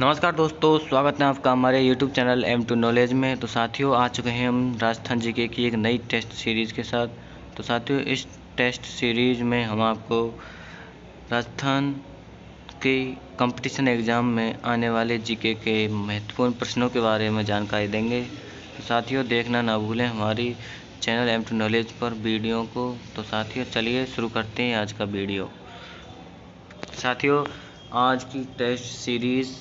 नमस्कार दोस्तों, स्वागत है आपका हमारे YouTube channel M two knowledge में। तो साथियों, आ चुके हैं हम राजस्थान जीके की एक नई टेस्ट सीरीज़ के साथ। तो साथियों, इस टेस्ट सीरीज़ में हम आपको राजस्थान के कंपटीशन एग्ज़ाम में आने वाले जीके के महत्वपूर्ण प्रश्नों के बारे में जानकारी देंगे। तो साथियों, देखना ना भूलें हमारी चैनल एम टू नॉलेज पर वीडियो को। तो साथियों, चलिए शुरू करते हैं आज का वीडियो। साथियों, आज की टेस्ट सीरीज़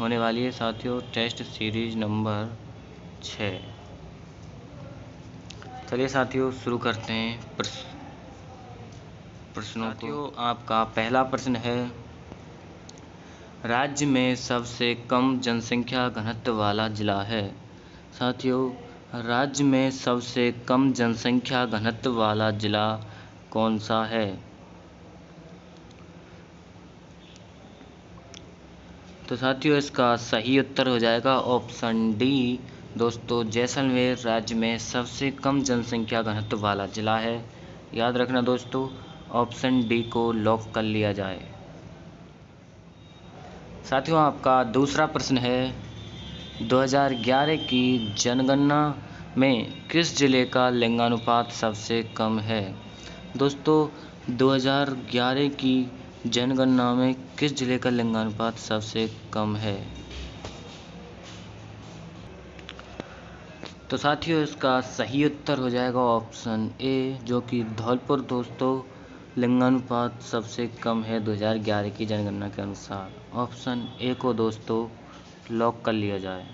होने वाली है साथियों टेस्ट सीरीज़ नंबर छ चलिए साथियों शुरू करते हैं प्रश्नों को। आपका पहला प्रश्न है राज्य में सबसे कम जनसंख्या घनत्व वाला जिला है। साथियों राज्य में सबसे कम जनसंख्या घनत्व वाला जिला कौन सा है? तो साथियों, इसका सही उत्तर हो जाएगा ऑप्शन डी दोस्तों, जैसलमेर राज्य में सबसे कम जनसंख्या घनत्व वाला जिला है। याद रखना दोस्तों ऑप्शन डी को लॉक कर लिया जाए। साथियों, आपका दूसरा प्रश्न है 2011 की जनगणना में किस ज़िले का लिंगानुपात सबसे कम है? दोस्तों 2011 की जनगणना में किस ज़िले का लिंगानुपात सबसे कम है? तो साथियों, इसका सही उत्तर हो जाएगा ऑप्शन ए, जो कि धौलपुर। दोस्तों, लिंगानुपात सबसे कम है 2011 की जनगणना के अनुसार। ऑप्शन ए को दोस्तों, लॉक कर लिया जाए।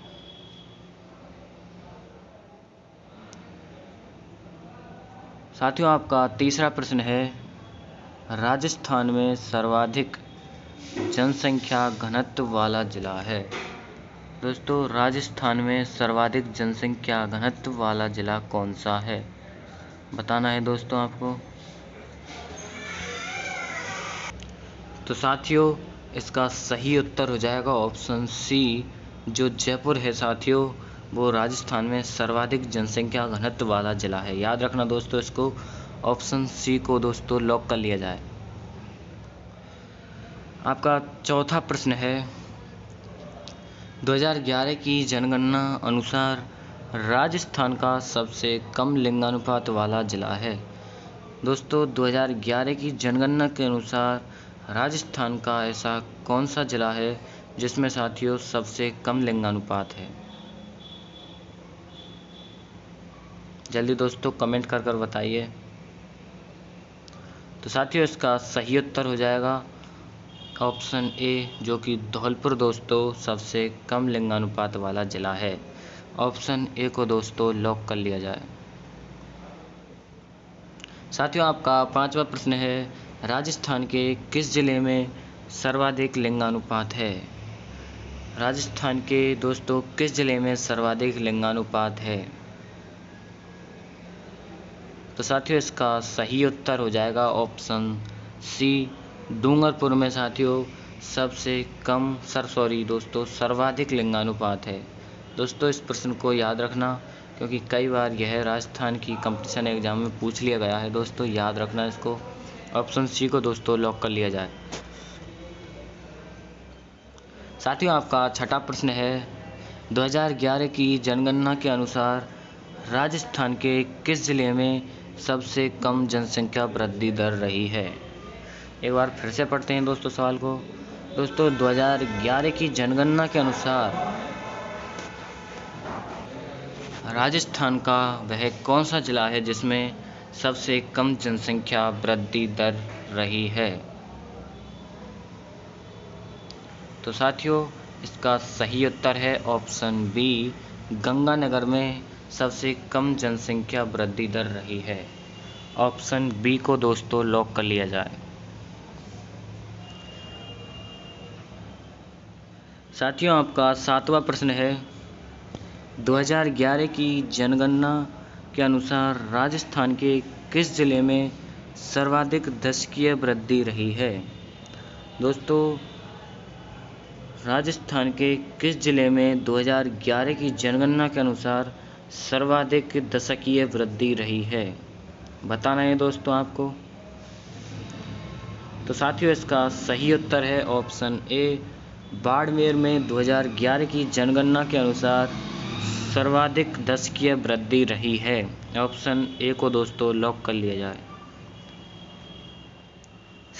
साथियों, आपका तीसरा प्रश्न है राजस्थान में सर्वाधिक जनसंख्या घनत्व वाला जिला है। दोस्तों, राजस्थान में सर्वाधिक जनसंख्या घनत्व वाला जिला कौन सा है? बताना है दोस्तों आपको। तो साथियों, इसका सही उत्तर हो जाएगा ऑप्शन सी, जो जयपुर है साथियों, वो राजस्थान में सर्वाधिक जनसंख्या घनत्व वाला जिला है। याद रखना दोस्तों इसको ऑप्शन सी को दोस्तों लॉक कर लिया जाए। आपका चौथा प्रश्न है 2011 की जनगणना अनुसार राजस्थान का सबसे कम लिंगानुपात वाला जिला है। दोस्तों 2011 की जनगणना के अनुसार राजस्थान का ऐसा कौन सा जिला है जिसमें साथियों सबसे कम लिंगानुपात है? जल्दी दोस्तों कमेंट कर कर बताइए। तो साथियों, इसका सही उत्तर हो जाएगा ऑप्शन ए, जो कि धौलपुर दोस्तों सबसे कम लिंगानुपात वाला जिला है। ऑप्शन ए को दोस्तों लॉक कर लिया जाए। साथियों, आपका पांचवा प्रश्न है, राजस्थान के किस ज़िले में सर्वाधिक लिंगानुपात है? राजस्थान के दोस्तों, किस ज़िले में सर्वाधिक लिंगानुपात है? तो साथियों, इसका सही उत्तर हो जाएगा ऑप्शन सी डूंगरपुर में साथियों, सबसे कम सर सॉरी दोस्तों, सर्वाधिक लिंगानुपात है। दोस्तों, इस प्रश्न को याद रखना, क्योंकि कई बार यह राजस्थान की कंपटीशन एग्ज़ाम में पूछ लिया गया है। दोस्तों, याद रखना इसको। ऑप्शन सी को दोस्तों लॉक कर लिया जाए। साथियों, आपका छठा प्रश्न है। 2011 की जनगणना के अनुसार राजस्थान के किस ज़िले में सबसे कम जनसंख्या वृद्धि दर रही है। एक बार फिर से पढ़ते हैं दोस्तों सवाल को। दोस्तों 2011 की जनगणना के अनुसार राजस्थान का वह कौन सा जिला है जिसमें सबसे कम जनसंख्या वृद्धि दर रही है? तो साथियों, इसका सही उत्तर है ऑप्शन बी, गंगानगर में सबसे कम जनसंख्या वृद्धि दर रही है। ऑप्शन बी को दोस्तों लॉक कर लिया जाए। साथियों, आपका सातवां प्रश्न है। 2011 की जनगणना के अनुसार राजस्थान के किस ज़िले में सर्वाधिक दशकीय वृद्धि रही है? दोस्तों, राजस्थान के किस ज़िले में 2011 की जनगणना के अनुसार सर्वाधिक दशकीय वृद्धि रही है। बताना है दोस्तों आपको। तो साथियों, इसका सही उत्तर है ऑप्शन ए, बाड़मेर में 2011 की जनगणना के अनुसार सर्वाधिक दशकीय वृद्धि रही है। ऑप्शन ए को दोस्तों लॉक कर लिया जाए।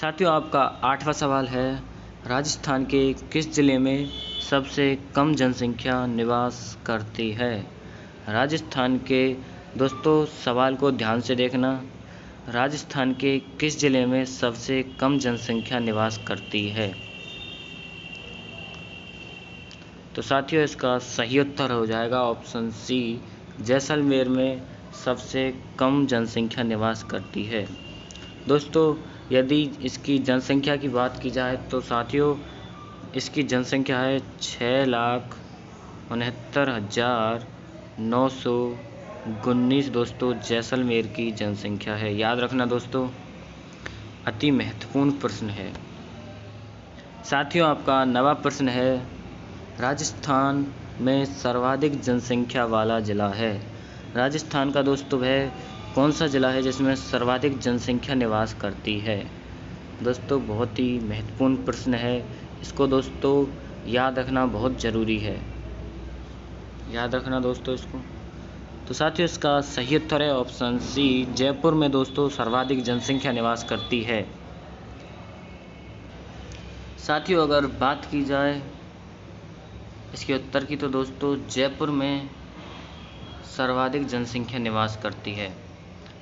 साथियों, आपका आठवां सवाल है, राजस्थान के किस ज़िले में सबसे कम जनसंख्या निवास करती है? राजस्थान के दोस्तों, सवाल को ध्यान से देखना। राजस्थान के किस ज़िले में सबसे कम जनसंख्या निवास करती है? तो साथियों, इसका सही उत्तर हो जाएगा ऑप्शन सी जैसलमेर में सबसे कम जनसंख्या निवास करती है। दोस्तों, यदि इसकी जनसंख्या की बात की जाए तो साथियों, इसकी जनसंख्या है छः लाख उनहत्तर हज़ार नौ सौ उन्नीस दोस्तों जैसलमेर की जनसंख्या है। याद रखना दोस्तों, अति महत्वपूर्ण प्रश्न है। साथियों, आपका नवा प्रश्न है, राजस्थान में सर्वाधिक जनसंख्या वाला ज़िला है। राजस्थान का दोस्तों वह कौन सा ज़िला है जिसमें सर्वाधिक जनसंख्या निवास करती है? दोस्तों, बहुत ही महत्वपूर्ण प्रश्न है। इसको दोस्तों याद रखना बहुत ज़रूरी है। याद रखना दोस्तों इसको। तो साथियों इसका सही उत्तर है ऑप्शन सी जयपुर में दोस्तों सर्वाधिक जनसंख्या निवास करती है। साथियों अगर बात की जाए इसके उत्तर की तो दोस्तों जयपुर में सर्वाधिक जनसंख्या निवास करती है।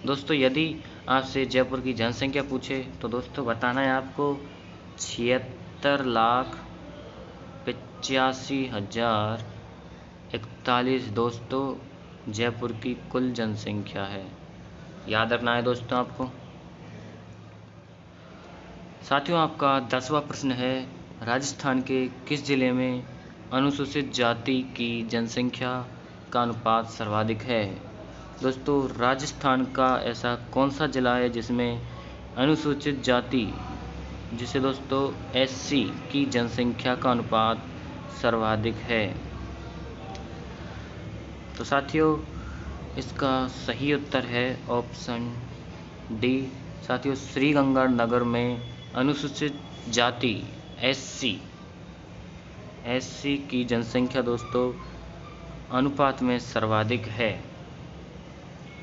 दोस्तों यदि आपसे जयपुर की जनसंख्या पूछे तो दोस्तों बताना है आपको, छिहत्तर लाख पचासी हज़ार इकतालीस दोस्तों, जयपुर की कुल जनसंख्या है। याद रखना है दोस्तों आपको। साथियों, आपका दसवां प्रश्न है, राजस्थान के किस ज़िले में अनुसूचित जाति की जनसंख्या का अनुपात सर्वाधिक है? दोस्तों, राजस्थान का ऐसा कौन सा ज़िला है जिसमें अनुसूचित जाति, जिसे दोस्तों एससी की जनसंख्या का अनुपात सर्वाधिक है? तो साथियों, इसका सही उत्तर है ऑप्शन डी साथियों, श्रीगंगानगर में अनुसूचित जाति एससी एससी की जनसंख्या दोस्तों, अनुपात में सर्वाधिक है।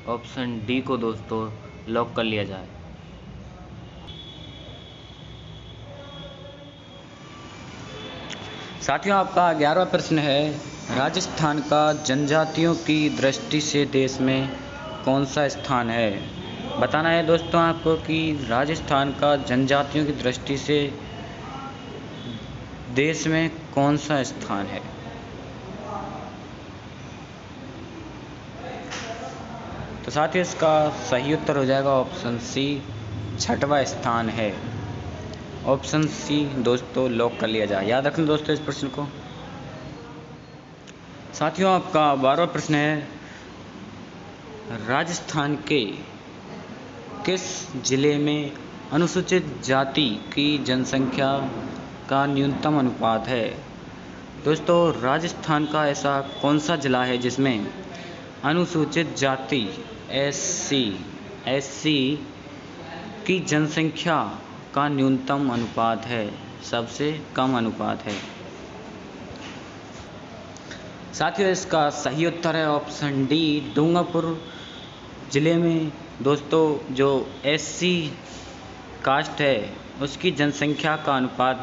ऑप्शन डी को दोस्तों लॉक कर लिया जाए। साथियों, आपका ग्यारहवा प्रश्न है, राजस्थान का जनजातियों की दृष्टि से देश में कौन सा स्थान है? बताना है दोस्तों आपको कि राजस्थान का जनजातियों की दृष्टि से देश में कौन सा स्थान है? तो साथ ही इसका सही उत्तर हो जाएगा ऑप्शन सी, छठवा स्थान है। ऑप्शन सी, दोस्तों लॉक कर लिया जाए। याद रखना दोस्तों इस प्रश्न को। साथियों, आपका बारहवा प्रश्न है, राजस्थान के किस ज़िले में अनुसूचित जाति की जनसंख्या का न्यूनतम अनुपात है? दोस्तों, राजस्थान का ऐसा कौन सा ज़िला है जिसमें अनुसूचित जाति, एस सी एस सी की जनसंख्या का न्यूनतम अनुपात है, सबसे कम अनुपात है। साथियों, इसका सही उत्तर है ऑप्शन डी, डूंगापुर ज़िले में। दोस्तों, जो एस सी कास्ट है, उसकी जनसंख्या का अनुपात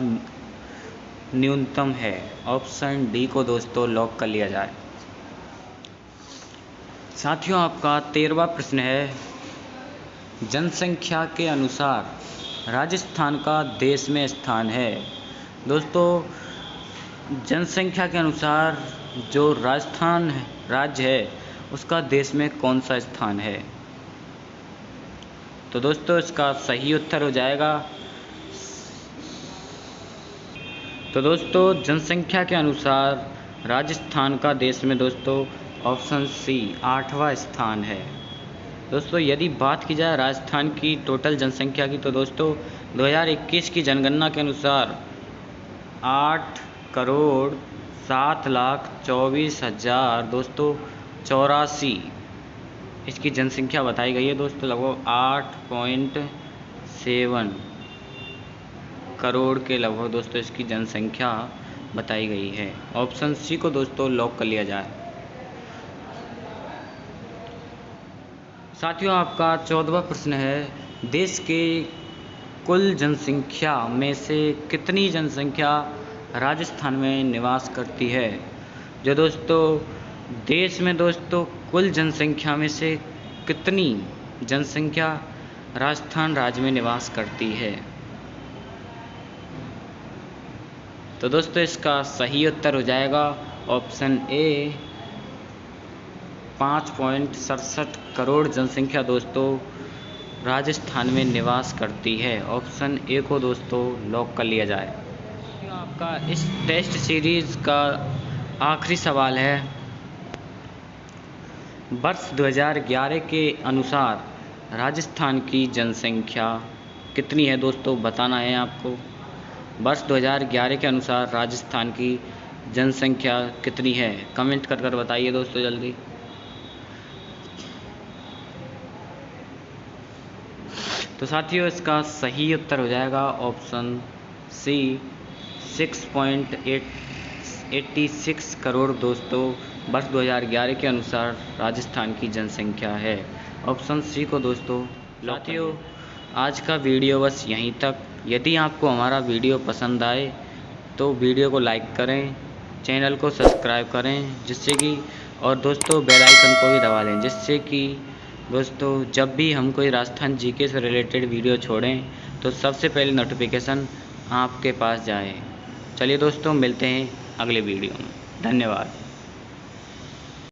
न्यूनतम है। ऑप्शन डी को दोस्तों लॉक कर लिया जाए। साथियों, आपका तेरवा प्रश्न है, जनसंख्या के अनुसार राजस्थान का देश में स्थान है। दोस्तों, जनसंख्या के अनुसार जो राजस्थान राज्य है, उसका देश में कौन सा स्थान है? तो दोस्तों, इसका सही उत्तर हो जाएगा। तो दोस्तों, जनसंख्या के अनुसार राजस्थान का देश में दोस्तों, ऑप्शन सी, आठवां स्थान है। दोस्तों, यदि बात की जाए राजस्थान की टोटल जनसंख्या की तो दोस्तों 2021 की जनगणना के अनुसार आठ करोड़ सात लाख चौबीस हज़ार दोस्तों चौरासी इसकी जनसंख्या बताई गई है दोस्तों, लगभग आठ पॉइंट सेवन करोड़ के लगभग दोस्तों इसकी जनसंख्या बताई गई है। ऑप्शन सी को दोस्तों लॉक कर लिया जाए। साथियों, आपका चौदवा प्रश्न है, देश के कुल जनसंख्या में से कितनी जनसंख्या राजस्थान में निवास करती है? जो दोस्तों, देश में दोस्तों, कुल जनसंख्या में से कितनी जनसंख्या राजस्थान राज्य में निवास करती है? तो दोस्तों, इसका सही उत्तर हो जाएगा ऑप्शन ए पाँच पॉइंट सड़सठ करोड़ जनसंख्या दोस्तों राजस्थान में निवास करती है। ऑप्शन ए को दोस्तों लॉक कर लिया जाए। आपका इस टेस्ट सीरीज़ का आखिरी सवाल है। वर्ष 2011 के अनुसार राजस्थान की जनसंख्या कितनी है दोस्तों, बताना है आपको। वर्ष 2011 के अनुसार राजस्थान की जनसंख्या कितनी है, कमेंट कर कर बताइए दोस्तों जल्दी। तो साथियों इसका सही उत्तर हो जाएगा option C six point eight eighty six crore दोस्तों वर्ष 2011 के अनुसार राजस्थान की जनसंख्या है। ऑप्शन सी को दोस्तों साथियों आज का वीडियो बस यहीं तक। यदि आपको हमारा वीडियो पसंद आए तो वीडियो को लाइक करें चैनल को सब्सक्राइब करें जिससे कि और दोस्तों बेल आइकन को भी दबा लें जिससे कि दोस्तों जब भी हम कोई राजस्थान जीके से रिलेटेड वीडियो छोड़ें तो सबसे पहले नोटिफिकेशन आपके पास जाए। चलिए दोस्तों, मिलते हैं अगले वीडियो में। धन्यवाद।